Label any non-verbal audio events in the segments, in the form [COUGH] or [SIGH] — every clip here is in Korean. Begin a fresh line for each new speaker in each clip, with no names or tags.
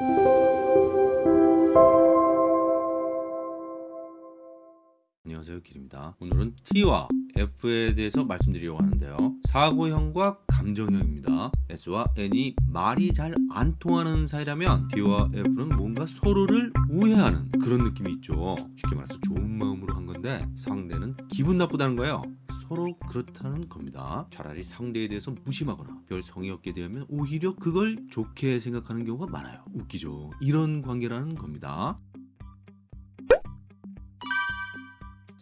Thank you. 안녕하세요 길입니다. 오늘은 T와 F에 대해서 말씀드리려고 하는데요. 사고형과 감정형입니다. S와 N이 말이 잘 안 통하는 사이라면 T와 F는 뭔가 서로를 우회하는 그런 느낌이 있죠. 쉽게 말해서 좋은 마음으로 한 건데 상대는 기분 나쁘다는 거예요. 서로 그렇다는 겁니다. 차라리 상대에 대해서 무심하거나 별 성의 없게 대하면 오히려 그걸 좋게 생각하는 경우가 많아요. 웃기죠. 이런 관계라는 겁니다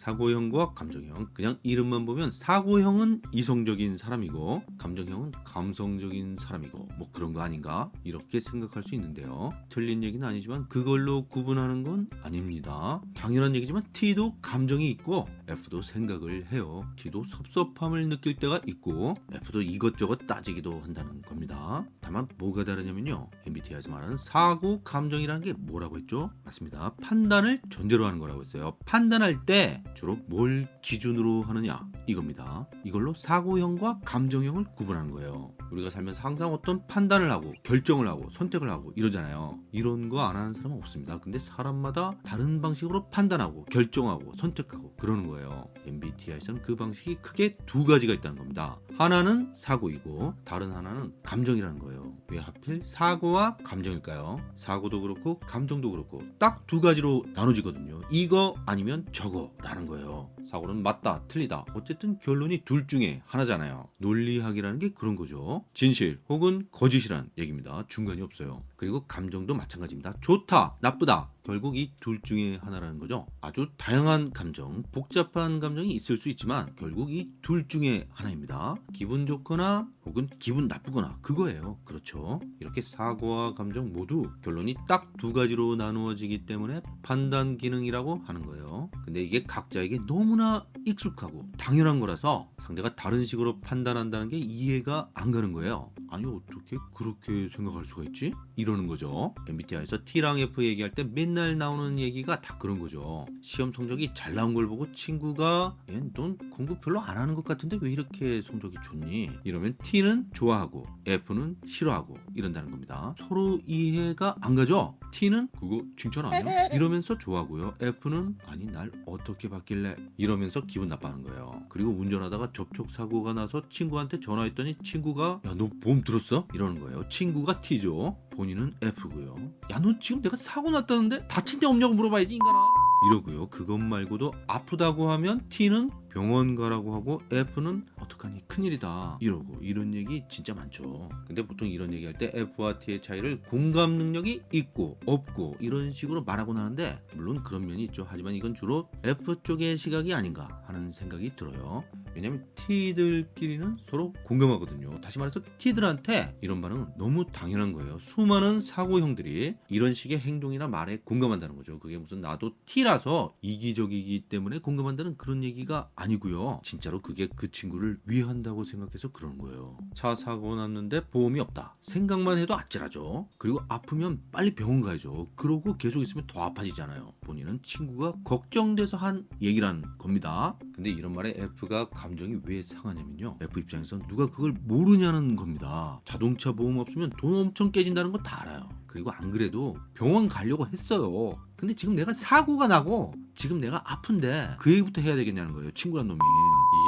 사고형과 감정형. 그냥 이름만 보면 사고형은 이성적인 사람이고 감정형은 감성적인 사람이고 뭐 그런 거 아닌가 이렇게 생각할 수 있는데요. 틀린 얘기는 아니지만 그걸로 구분하는 건 아닙니다. 당연한 얘기지만 T도 감정이 있고 F도 생각을 해요. T도 섭섭함을 느낄 때가 있고 F도 이것저것 따지기도 한다는 겁니다. 다만 뭐가 다르냐면요. MBTI에서 말하는 사고 감정이라는 게 뭐라고 했죠? 맞습니다. 판단을 전제로 하는 거라고 했어요. 판단할 때 주로 뭘 기준으로 하느냐 이겁니다. 이걸로 사고형과 감정형을 구분하는 거예요 우리가 살면서 항상 어떤 판단을 하고 결정을 하고 선택을 하고 이러잖아요. 이런 거 안 하는 사람은 없습니다. 근데 사람마다 다른 방식으로 판단하고 결정하고 선택하고 그러는 거예요. MBTI에서는 그 방식이 크게 두 가지가 있다는 겁니다. 하나는 사고이고 다른 하나는 감정이라는 거예요. 왜 하필 사고와 감정일까요? 사고도 그렇고 감정도 그렇고 딱 두 가지로 나눠지거든요. 이거 아니면 저거 라는 거예요. 사고는 맞다 틀리다. 어쨌든 결론이 둘 중에 하나잖아요. 논리학이라는 게 그런 거죠 진실 혹은 거짓이란 얘기입니다. 중간이 없어요. 그리고 감정도 마찬가지입니다. 좋다 나쁘다 결국 이 둘 중에 하나라는 거죠. 아주 다양한 감정 복잡한 감정이 있을 수 있지만 결국 이 둘 중에 하나입니다. 기분 좋거나 혹은 기분 나쁘거나 그거예요. 그렇죠? 이렇게 사고와 감정 모두 결론이 딱 두 가지로 나누어지기 때문에 판단 기능이라고 하는 거예요. 근데 이게 각자에게 너무나 익숙하고 당연한 거라서 상대가 다른 식으로 판단한다는 게 이해가 안 가는 거예요. 아니 어떻게 그렇게 생각할 수가 있지? 이러는 거죠. MBTI에서 T랑 F 얘기할 때맨 날 나오는 얘기가 다 그런 거죠 시험 성적이 잘 나온 걸 보고 친구가 넌 공부 별로 안 하는 것 같은데 왜 이렇게 성적이 좋니? 이러면 T는 좋아하고 F는 싫어하고 이런다는 겁니다 서로 이해가 안 가죠? T는 그거 칭찬 아니야? [LAUGHS] 이러면서 좋아하고요 F는 아니 날 어떻게 받길래 이러면서 기분 나빠하는 거예요 그리고 운전하다가 접촉사고가 나서 친구한테 전화했더니 친구가 야 너 보험 들었어? 이러는 거예요 친구가 T죠 본인은 F고요. 야너 지금 내가 사고 났다는데 다친 데 없냐고 물어봐야지 인간아. 이러고요. 그것 말고도 아프다고 하면 T는 병원 가라고 하고 F는 어떡하니? 큰일이다. 이러고 이런 얘기 진짜 많죠. 근데 보통 이런 얘기할 때 F와 T의 차이를 공감 능력이 있고 없고 이런 식으로 말하곤 하는데 물론 그런 면이 있죠. 하지만 이건 주로 F 쪽의 시각이 아닌가 하는 생각이 들어요 왜냐면 T들끼리는 서로 공감하거든요. 다시 말해서 T들한테 이런 반응은 너무 당연한 거예요. 수많은 사고형들이 이런 식의 행동이나 말에 공감한다는 거죠. 그게 무슨 나도 T라서 이기적이기 때문에 공감한다는 그런 얘기가 아니고요. 진짜로 그게 그 친구를 위한다고 생각해서 그런 거예요. 차 사고 났는데 보험이 없다. 생각만 해도 아찔하죠. 그리고 아프면 빨리 병원 가야죠. 그러고 계속 있으면 더 아파지잖아요. 본인은 친구가 걱정돼서 한 얘기란 겁니다. 근데 이런 말에 F가 감정이 왜 상하냐면요. F 입장에서 누가 그걸 모르냐는 겁니다. 자동차 보험 없으면 돈 엄청 깨진다는 거 다 알아요 그리고 안 그래도 병원 가려고 했어요. 근데 지금 내가 사고가 나고 지금 내가 아픈데 그 얘기부터 해야 되겠냐는 거예요 친구란 놈이.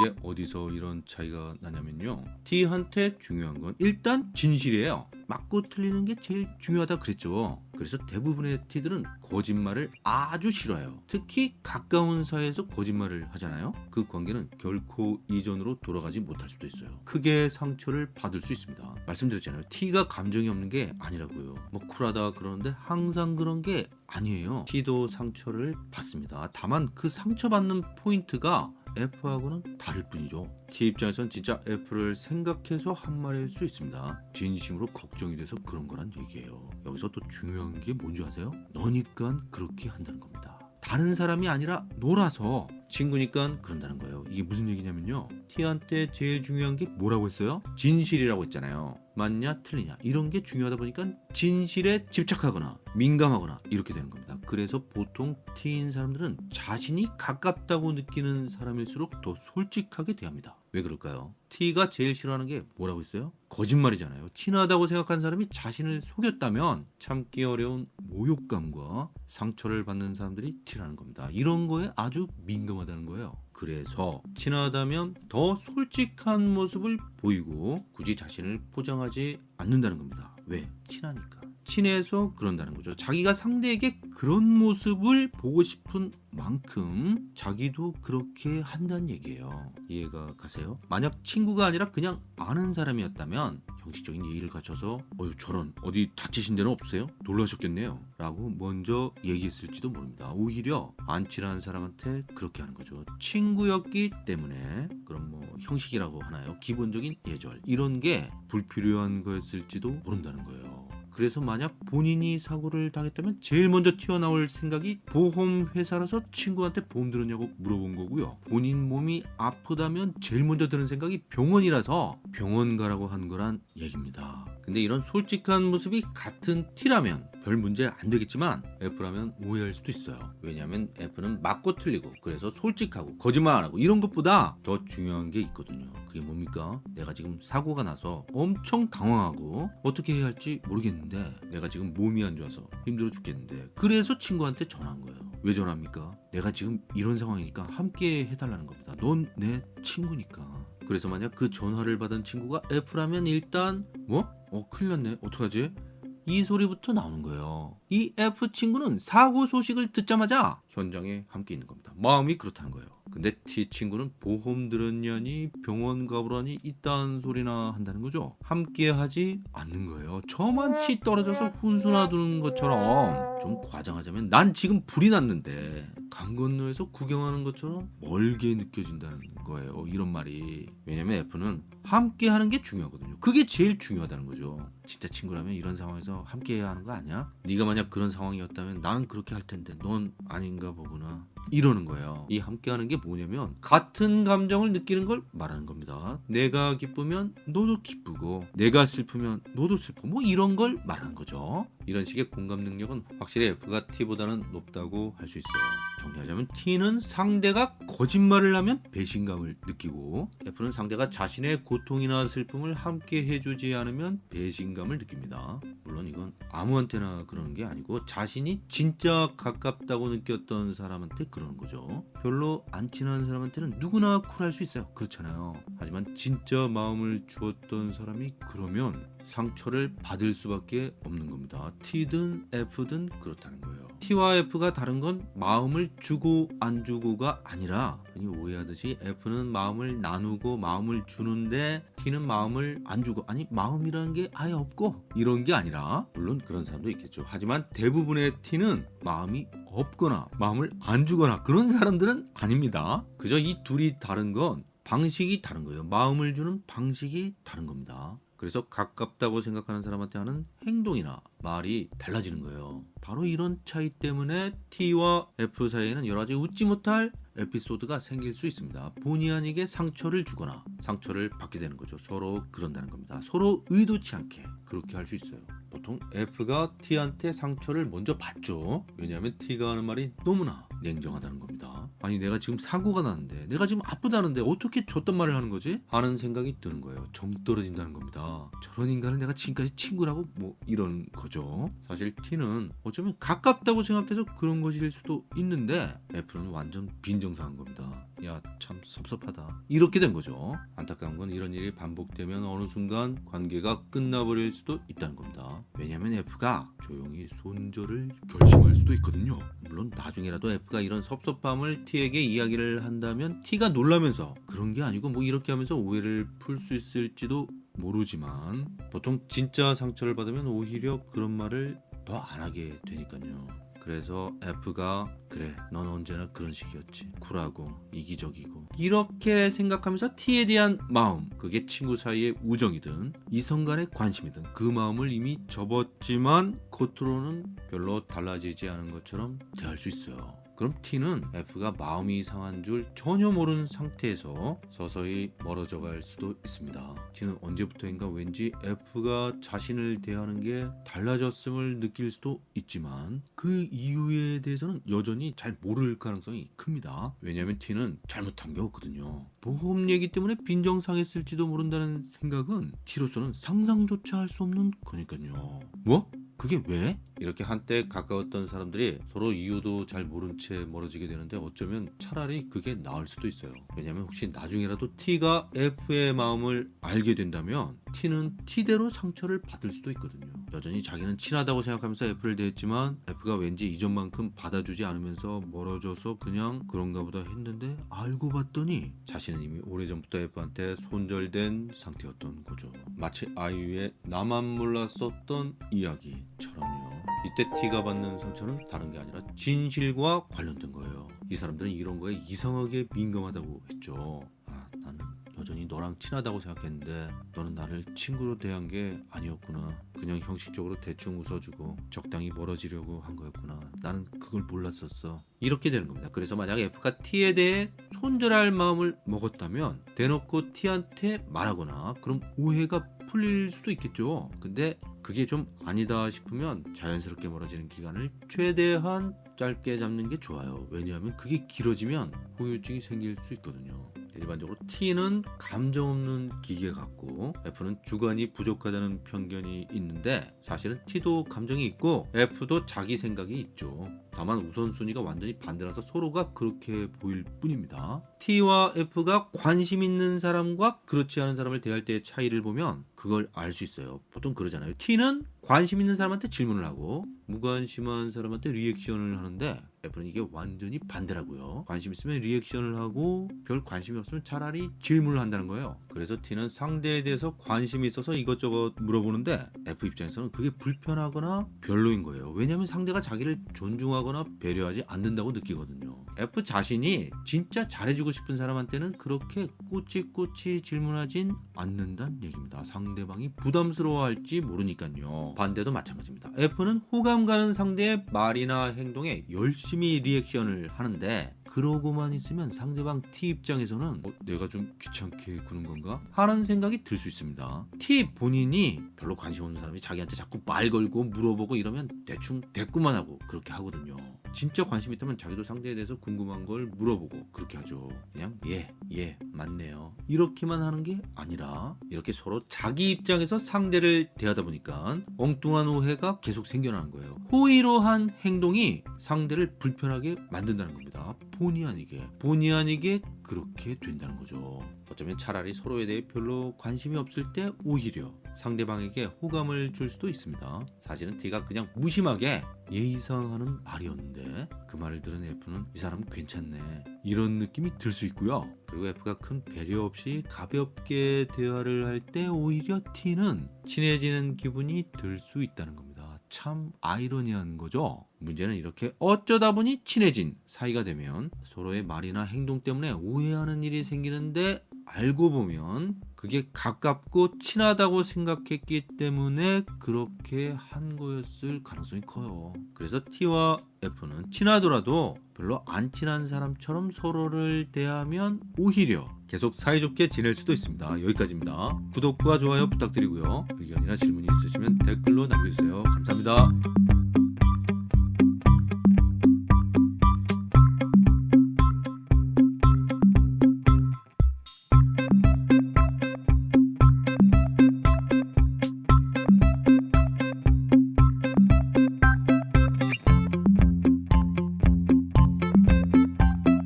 이게 어디서 이런 차이가 나냐면요. T한테 중요한 건 일단 진실이에요. 맞고 틀리는 게 제일 중요하다 그랬죠. 그래서 대부분의 T들은 거짓말을 아주 싫어해요. 특히 가까운 사이에서 거짓말을 하잖아요. 그 관계는 결코 이전으로 돌아가지 못할 수도 있어요. 크게 상처를 받을 수 있습니다. 말씀드렸잖아요. T가 감정이 없는 게 아니라고요. 뭐 쿨하다 그러는데 항상 그런 게 아니에요. T도 상처를 받습니다. 다만 그 상처받는 포인트가 F하고는 다를 뿐이죠. T 입장에선 진짜 F를 생각해서 한 말일 수 있습니다. 진심으로 걱정이 돼서 그런 거란 얘기예요. 여기서 또 중요한 게 뭔지 아세요? 너니까 그렇게 한다는 겁니다 다른 사람이 아니라 놀아서 친구니까 그런다는 거예요. 이게 무슨 얘기냐면요. T한테 제일 중요한 게 뭐라고 했어요? 진실이라고 했잖아요. 맞냐 틀리냐. 이런 게 중요하다 보니까 진실에 집착하거나 민감하거나 이렇게 되는 겁니다. 그래서 보통 T인 사람들은 자신이 가깝다고 느끼는 사람일수록 더 솔직하게 대합니다 왜 그럴까요? T가 제일 싫어하는 게 뭐라고 했어요? 거짓말이잖아요. 친하다고 생각한 사람이 자신을 속였다면 참기 어려운 모욕감과 상처를 받는 사람들이 T라는 겁니다. 이런 거에 아주 민감하다는 거예요. 그래서 친하다면 더 솔직한 모습을 보이고 굳이 자신을 포장하지 않는다는 겁니다. 왜? 친하니까. 친해서 그런다는 거죠. 자기가 상대에게 그런 모습을 보고 싶은 만큼 자기도 그렇게 한다는 얘기예요. 이해가 가세요? 만약 친구가 아니라 그냥 아는 사람이었다면 형식적인 예의를 갖춰서 어유 저런 어디 다치신 데는 없으세요? 놀라셨겠네요. 라고 먼저 얘기했을지도 모릅니다. 오히려 안 친한 사람한테 그렇게 하는 거죠. 친구였기 때문에 그럼 뭐 형식이라고 하나요? 기본적인 예절 이런 게 불필요한 거였을지도 모른다는 거예요. 그래서 만약 본인이 사고를 당했다면 제일 먼저 튀어나올 생각이 보험 회사라서 친구한테 보험 들었냐고 물어본 거고요. 본인 몸이 아프다면 제일 먼저 드는 생각이 병원이라서 병원 가라고 한 거란 얘기입니다. 근데 이런 솔직한 모습이 같은 T라면 별 문제 안 되겠지만 F라면 오해할 수도 있어요. 왜냐하면 F는 맞고 틀리고 그래서 솔직하고 거짓말 안 하고 이런 것보다 더 중요한 게 있거든요. 그게 뭡니까? 내가 지금 사고가 나서 엄청 당황하고 어떻게 해야 할지 모르겠는 데 내가 지금 몸이 안 좋아서 힘들어 죽겠는데 그래서 친구한테 전화한 거예요. 왜 전화합니까? 내가 지금 이런 상황이니까 함께 해달라는 겁니다. 넌 내 친구니까. 그래서 만약 그 전화를 받은 친구가 F라면 일단 뭐? 어 큰일 났네. 어떡하지? 이 소리부터 나오는 거예요. 이 F 친구는 사고 소식을 듣자마자 현장에 함께 있는 겁니다. 마음이 그렇다는 거예요. 근데 T 친구는 보험 들었냐니 병원 가보라니 이딴 소리나 한다는 거죠. 함께 하지 않는 거예요. 저만 치 떨어져서 훈수 놔두는 것처럼 좀 과장하자면 난 지금 불이 났는데 강 건너에서 구경하는 것처럼 멀게 느껴진다는 거예요. 이런 말이. 왜냐면 F는 함께 하는 게 중요하거든요. 그게 제일 중요하다는 거죠. 진짜 친구라면 이런 상황에서 함께 해야 하는 거 아니야? 네가 만약 그런 상황이었다면 나는 그렇게 할 텐데 넌 아닌가 보구나. 이러는 거예요. 이 함께하는 게 뭐냐면 같은 감정을 느끼는 걸 말하는 겁니다. 내가 기쁘면 너도 기쁘고 내가 슬프면 너도 슬퍼. 뭐 이런 걸 말하는 거죠. 이런 식의 공감 능력은 확실히 F가 T보다는 높다고 할 수 있어요. 정리하자면 T는 상대가 거짓말을 하면 배신감을 느끼고 F는 상대가 자신의 고통이나 슬픔을 함께 해주지 않으면 배신감을 느낍니다. 물론 이건 아무한테나 그러는 게 아니고 자신이 진짜 가깝다고 느꼈던 사람한테 그러는 거죠. 별로 안 친한 사람한테는 누구나 쿨할 수 있어요. 그렇잖아요. 하지만 진짜 마음을 주었던 사람이 그러면 상처를 받을 수밖에 없는 겁니다. T든 F든 그렇다는 거예요. T와 F가 다른 건 마음을 주고 안 주고가 아니라 흔히 오해하듯이 F는 마음을 나누고 마음을 주는데 T는 마음을 안 주고 아니 마음이라는 게 아예 없고 이런 게 아니라 물론 그런 사람도 있겠죠. 하지만 대부분의 T는 마음이 없거나 마음을 안 주거나 그런 사람들은 아닙니다. 그저 이 둘이 다른 건 방식이 다른 거예요. 마음을 주는 방식이 다른 겁니다. 그래서 가깝다고 생각하는 사람한테 하는 행동이나 말이 달라지는 거예요. 바로 이런 차이 때문에 T와 F 사이에는 여러 가지 웃지 못할 에피소드가 생길 수 있습니다. 본의 아니게 상처를 주거나 상처를 받게 되는 거죠. 서로 그런다는 겁니다. 서로 의도치 않게 그렇게 할 수 있어요. 보통 F가 T한테 상처를 먼저 받죠. 왜냐하면 T가 하는 말이 너무나 냉정하다는 겁니다. 아니 내가 지금 사고가 났는데 내가 지금 아프다는데 어떻게 저딴 말을 하는 거지? 하는 생각이 드는 거예요. 정 떨어진다는 겁니다. 저런 인간을 내가 지금까지 친구라고 뭐 이런 거죠. 사실 T는 어쩌면 가깝다고 생각해서 그런 것일 수도 있는데 F는 완전 빈정상한 겁니다. 야 참 섭섭하다. 이렇게 된 거죠. 안타까운 건 이런 일이 반복되면 어느 순간 관계가 끝나버릴 수도 있다는 겁니다. 왜냐하면 F가 조용히 손절을 결심할 수도 있거든요. 물론 나중에라도 F가 이런 섭섭함을 T에게 이야기를 한다면 T가 놀라면서 그런 게 아니고 뭐 이렇게 하면서 오해를 풀 수 있을지도 모르지만 보통 진짜 상처를 받으면 오히려 그런 말을 더 안 하게 되니까요. 그래서 F가 그래 넌 언제나 그런 식이었지. 쿨하고 이기적이고. 이렇게 생각하면서 T에 대한 마음 그게 친구 사이의 우정이든 이성 간의 관심이든 그 마음을 이미 접었지만 겉으로는 별로 달라지지 않은 것처럼 대할 수 있어요. 그럼 T는 F가 마음이 상한 줄 전혀 모르는 상태에서 서서히 멀어져 갈 수도 있습니다. T는 언제부터인가 왠지 F가 자신을 대하는 게 달라졌음을 느낄 수도 있지만 그 이유에 대해서는 여전히 잘 모를 가능성이 큽니다. 왜냐하면 T는 잘못한 게 없거든요. 보험 얘기 때문에 빈정상했을지도 모른다는 생각은 T로서는 상상조차 할 수 없는 거니까요. 뭐? 그게 왜? 이렇게 한때 가까웠던 사람들이 서로 이유도 잘 모른 채 멀어지게 되는데 어쩌면 차라리 그게 나을 수도 있어요. 왜냐면 혹시 나중에라도 T가 F의 마음을 알게 된다면 T는 T대로 상처를 받을 수도 있거든요. 여전히 자기는 친하다고 생각하면서 F를 대했지만 F가 왠지 이전만큼 받아주지 않으면서 멀어져서 그냥 그런가 보다 했는데 알고 봤더니 자신은 이미 오래전부터 F한테 손절된 상태였던 거죠. 마치 아이유의 나만 몰랐었던 이야기처럼요. 이때 T가 받는 상처는 다른 게 아니라 진실과 관련된 거예요. 이 사람들은 이런 거에 이상하게 민감하다고 했죠. 여전히 너랑 친하다고 생각했는데 너는 나를 친구로 대한 게 아니었구나. 그냥 형식적으로 대충 웃어주고 적당히 멀어지려고 한 거였구나. 나는 그걸 몰랐었어. 이렇게 되는 겁니다. 그래서 만약 F가 T에 대해 손절할 마음을 먹었다면 대놓고 T한테 말하거나 그럼 오해가 풀릴 수도 있겠죠. 근데 그게 좀 아니다 싶으면 자연스럽게 멀어지는 기간을 최대한 짧게 잡는 게 좋아요. 왜냐하면 그게 길어지면 후유증이 생길 수 있거든요. 일반적으로 T는 감정 없는 기계 같고 F는 주관이 부족하다는 편견이 있는데 사실은 T도 감정이 있고 F도 자기 생각이 있죠. 다만 우선순위가 완전히 반대라서 서로가 그렇게 보일 뿐입니다. T와 F가 관심 있는 사람과 그렇지 않은 사람을 대할 때의 차이를 보면 그걸 알 수 있어요. 보통 그러잖아요. T는 관심 있는 사람한테 질문을 하고 무관심한 사람한테 리액션을 하는데 F는 이게 완전히 반대라고요. 관심 있으면 리액션을 하고 별 관심이 없으면 차라리 질문을 한다는 거예요. 그래서 T는 상대에 대해서 관심이 있어서 이것저것 물어보는데 F 입장에서는 그게 불편하거나 별로인 거예요. 왜냐하면 상대가 자기를 존중하거나 배려하지 않는다고 느끼거든요. F 자신이 진짜 잘해주고 싶은 사람한테는 그렇게 꼬치꼬치 질문하진 않는다는 얘기입니다. 상대방이 부담스러워할지 모르니까요. 반대도 마찬가지입니다. F는 호감 가는 상대의 말이나 행동에 열심히 리액션을 하는데 그러고만 있으면 상대방 T 입장에서는 어, 내가 좀 귀찮게 구는 건가? 하는 생각이 들 수 있습니다. T 본인이 별로 관심 없는 사람이 자기한테 자꾸 말 걸고 물어보고 이러면 대충 대꾸만 하고 그렇게 하거든요. 진짜 관심 있다면 자기도 상대에 대해서 궁금한 걸 물어보고 그렇게 하죠. 그냥 예, 예, 맞네요. 이렇게만 하는 게 아니라 이렇게 서로 자기 입장에서 상대를 대하다 보니까 엉뚱한 오해가 계속 생겨나는 거예요. 호의로 한 행동이 상대를 불편하게 만든다는 겁니다. 본의 아니게 본의 아니게 그렇게 된다는 거죠. 어쩌면 차라리 서로에 대해 별로 관심이 없을 때 오히려 상대방에게 호감을 줄 수도 있습니다. 사실은 T가 그냥 무심하게 예의상 하는 말이었는데 그 말을 들은 F는 이 사람 괜찮네 이런 느낌이 들 수 있고요. 그리고 F가 큰 배려 없이 가볍게 대화를 할 때 오히려 T는 친해지는 기분이 들 수 있다는 겁니다. 참 아이러니한 거죠. 문제는 이렇게 어쩌다 보니 친해진 사이가 되면 서로의 말이나 행동 때문에 오해하는 일이 생기는데 알고 보면 그게 가깝고 친하다고 생각했기 때문에 그렇게 한 거였을 가능성이 커요. 그래서 T와 F는 친하더라도 별로 안 친한 사람처럼 서로를 대하면 오히려 계속 사이좋게 지낼 수도 있습니다. 여기까지입니다. 구독과 좋아요 부탁드리고요. 의견이나 질문이 있으시면 댓글로 남겨주세요. 감사합니다.